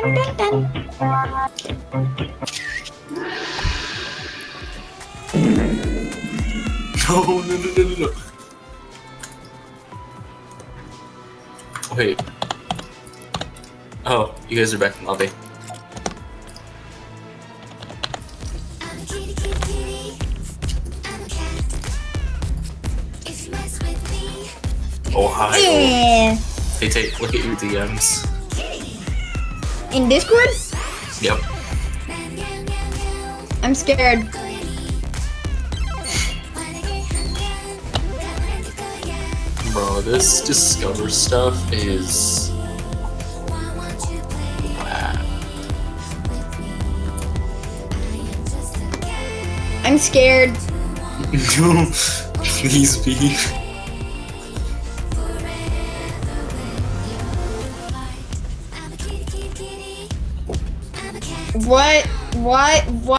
dun, dun, dun. No, no, no, no, no. Wait. Oh, you guys are back in lobby. Oh, hi. Yeah. Hey, take look at your DMs. In Discord? Yep. I'm scared. Bro, this discover stuff is. I'm scared. Please be. What? What? What?